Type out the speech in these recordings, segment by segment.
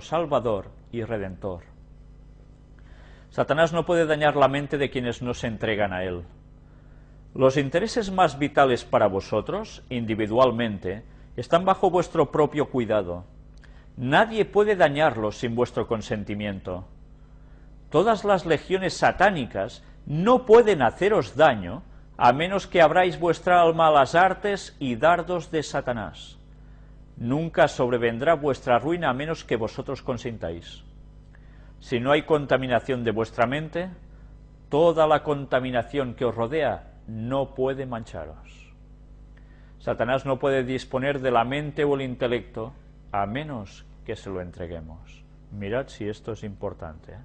Salvador y Redentor. Satanás no puede dañar la mente de quienes no se entregan a él. Los intereses más vitales para vosotros, individualmente, están bajo vuestro propio cuidado. Nadie puede dañarlos sin vuestro consentimiento. Todas las legiones satánicas no pueden haceros daño a menos que abráis vuestra alma a las artes y dardos de Satanás. Nunca sobrevendrá vuestra ruina a menos que vosotros consintáis. Si no hay contaminación de vuestra mente, toda la contaminación que os rodea no puede mancharos. Satanás no puede disponer de la mente o el intelecto a menos que se lo entreguemos. Mirad si esto es importante. ¿eh?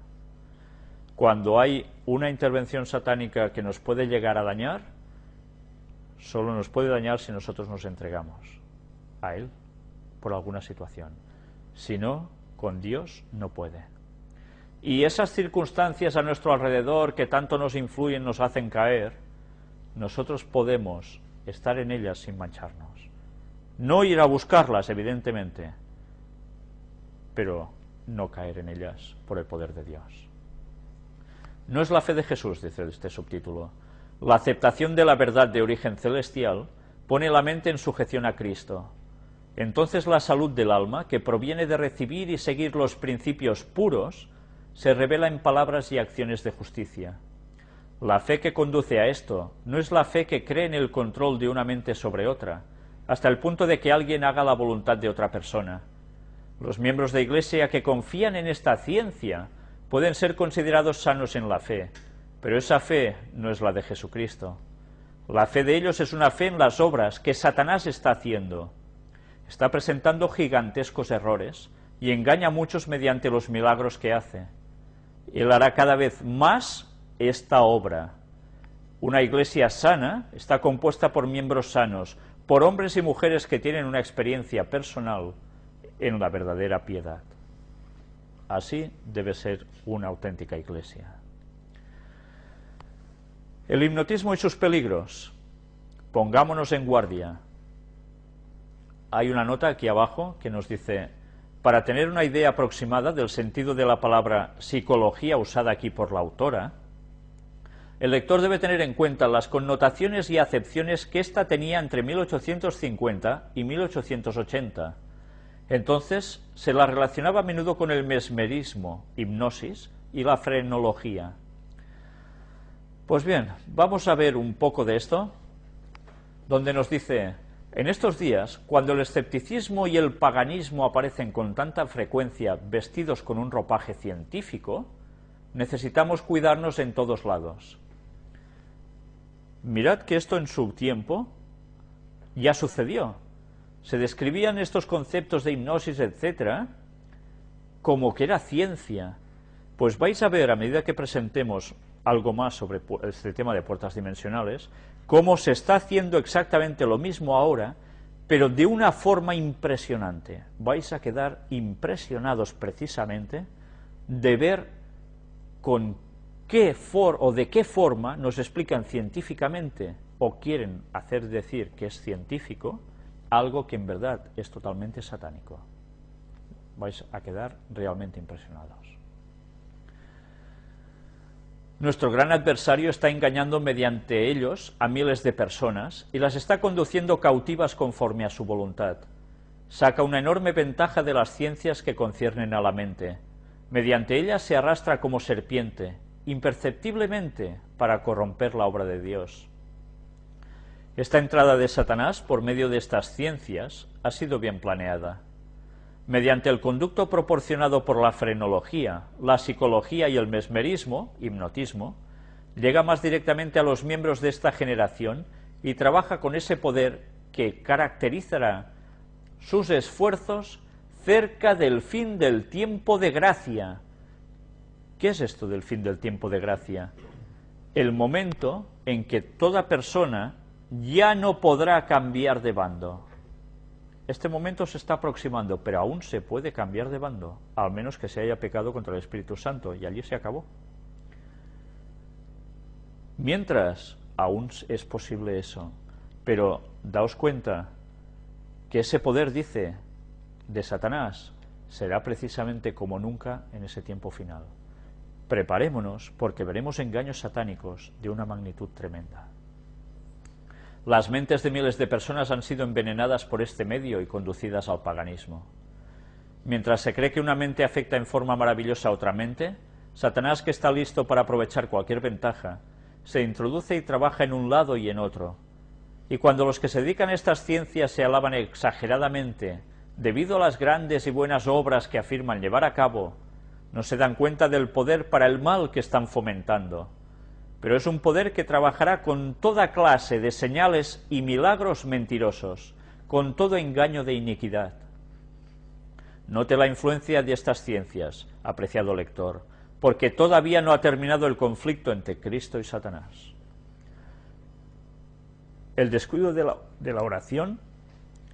Cuando hay una intervención satánica que nos puede llegar a dañar, solo nos puede dañar si nosotros nos entregamos a él por alguna situación. Si no, con Dios no puede. Y esas circunstancias a nuestro alrededor que tanto nos influyen, nos hacen caer, nosotros podemos estar en ellas sin mancharnos. No ir a buscarlas, evidentemente, pero no caer en ellas por el poder de Dios. No es la fe de Jesús, dice este subtítulo. La aceptación de la verdad de origen celestial pone la mente en sujeción a Cristo. Entonces la salud del alma, que proviene de recibir y seguir los principios puros, se revela en palabras y acciones de justicia. La fe que conduce a esto no es la fe que cree en el control de una mente sobre otra, hasta el punto de que alguien haga la voluntad de otra persona. Los miembros de Iglesia que confían en esta ciencia pueden ser considerados sanos en la fe, pero esa fe no es la de Jesucristo. La fe de ellos es una fe en las obras que Satanás está haciendo. Está presentando gigantescos errores y engaña a muchos mediante los milagros que hace. Él hará cada vez más esta obra. Una iglesia sana está compuesta por miembros sanos, por hombres y mujeres que tienen una experiencia personal en la verdadera piedad. Así debe ser una auténtica iglesia. El hipnotismo y sus peligros. Pongámonos en guardia. Hay una nota aquí abajo que nos dice, para tener una idea aproximada del sentido de la palabra psicología usada aquí por la autora, el lector debe tener en cuenta las connotaciones y acepciones que ésta tenía entre 1850 y 1880. Entonces se la relacionaba a menudo con el mesmerismo, hipnosis y la frenología. Pues bien, vamos a ver un poco de esto, donde nos dice, en estos días, cuando el escepticismo y el paganismo aparecen con tanta frecuencia vestidos con un ropaje científico, necesitamos cuidarnos en todos lados. Mirad que esto en su tiempo ya sucedió. Se describían estos conceptos de hipnosis, etcétera, como que era ciencia. Pues vais a ver, a medida que presentemos algo más sobre este tema de puertas dimensionales, cómo se está haciendo exactamente lo mismo ahora, pero de una forma impresionante. Vais a quedar impresionados precisamente de ver con qué for o de qué forma nos explican científicamente o quieren hacer decir que es científico algo que en verdad es totalmente satánico. Vais a quedar realmente impresionados. Nuestro gran adversario está engañando mediante ellos a miles de personas y las está conduciendo cautivas conforme a su voluntad. Saca una enorme ventaja de las ciencias que conciernen a la mente. Mediante ellas se arrastra como serpiente imperceptiblemente para corromper la obra de Dios. Esta entrada de Satanás por medio de estas ciencias ha sido bien planeada. Mediante el conducto proporcionado por la frenología, la psicología y el mesmerismo, hipnotismo, llega más directamente a los miembros de esta generación y trabaja con ese poder que caracterizará sus esfuerzos cerca del fin del tiempo de gracia, ¿Qué es esto del fin del tiempo de gracia? El momento en que toda persona ya no podrá cambiar de bando. Este momento se está aproximando, pero aún se puede cambiar de bando, al menos que se haya pecado contra el Espíritu Santo, y allí se acabó. Mientras, aún es posible eso, pero daos cuenta que ese poder dice de Satanás será precisamente como nunca en ese tiempo final. Preparémonos porque veremos engaños satánicos de una magnitud tremenda. Las mentes de miles de personas han sido envenenadas por este medio y conducidas al paganismo. Mientras se cree que una mente afecta en forma maravillosa a otra mente, Satanás, que está listo para aprovechar cualquier ventaja, se introduce y trabaja en un lado y en otro. Y cuando los que se dedican a estas ciencias se alaban exageradamente debido a las grandes y buenas obras que afirman llevar a cabo, no se dan cuenta del poder para el mal que están fomentando pero es un poder que trabajará con toda clase de señales y milagros mentirosos, con todo engaño de iniquidad. Note la influencia de estas ciencias, apreciado lector, porque todavía no ha terminado el conflicto entre Cristo y Satanás. El descuido de la, de la oración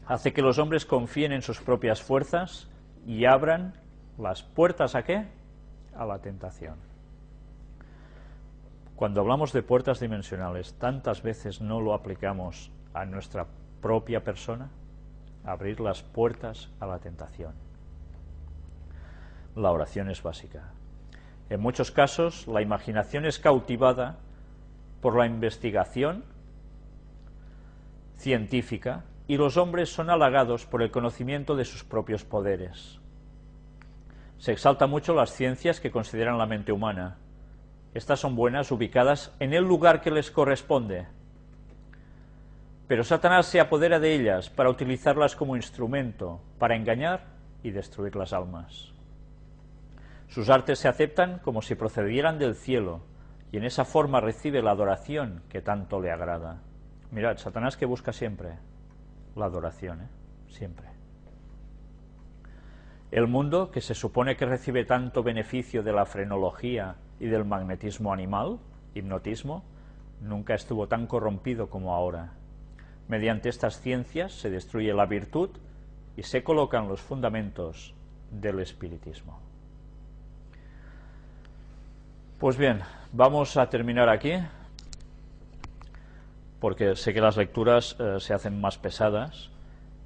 hace que los hombres confíen en sus propias fuerzas y abran las puertas a qué? A la tentación. Cuando hablamos de puertas dimensionales, tantas veces no lo aplicamos a nuestra propia persona, abrir las puertas a la tentación. La oración es básica. En muchos casos, la imaginación es cautivada por la investigación científica y los hombres son halagados por el conocimiento de sus propios poderes. Se exalta mucho las ciencias que consideran la mente humana, estas son buenas ubicadas en el lugar que les corresponde. Pero Satanás se apodera de ellas para utilizarlas como instrumento para engañar y destruir las almas. Sus artes se aceptan como si procedieran del cielo y en esa forma recibe la adoración que tanto le agrada. Mirad, Satanás que busca siempre la adoración, ¿eh? siempre. El mundo, que se supone que recibe tanto beneficio de la frenología y del magnetismo animal, hipnotismo, nunca estuvo tan corrompido como ahora. Mediante estas ciencias se destruye la virtud y se colocan los fundamentos del espiritismo. Pues bien, vamos a terminar aquí, porque sé que las lecturas eh, se hacen más pesadas,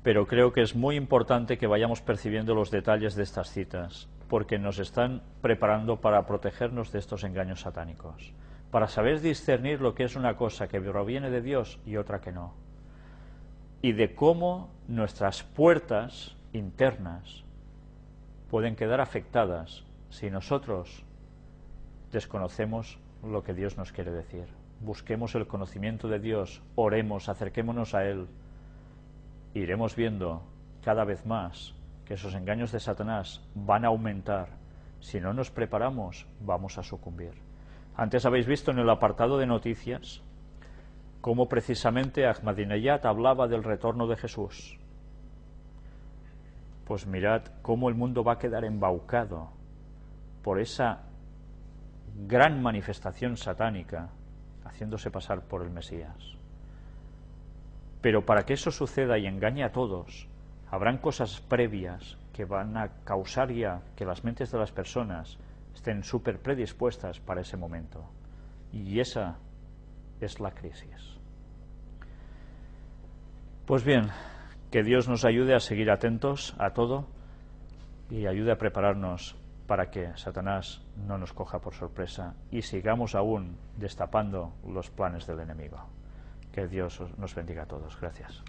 pero creo que es muy importante que vayamos percibiendo los detalles de estas citas porque nos están preparando para protegernos de estos engaños satánicos, para saber discernir lo que es una cosa que proviene de Dios y otra que no, y de cómo nuestras puertas internas pueden quedar afectadas si nosotros desconocemos lo que Dios nos quiere decir. Busquemos el conocimiento de Dios, oremos, acerquémonos a Él, iremos viendo cada vez más que esos engaños de Satanás van a aumentar. Si no nos preparamos, vamos a sucumbir. Antes habéis visto en el apartado de noticias cómo precisamente Ahmadinejad hablaba del retorno de Jesús. Pues mirad cómo el mundo va a quedar embaucado por esa gran manifestación satánica haciéndose pasar por el Mesías. Pero para que eso suceda y engañe a todos, habrán cosas previas que van a causar ya que las mentes de las personas estén súper predispuestas para ese momento. Y esa es la crisis. Pues bien, que Dios nos ayude a seguir atentos a todo y ayude a prepararnos para que Satanás no nos coja por sorpresa y sigamos aún destapando los planes del enemigo. Que Dios nos bendiga a todos. Gracias.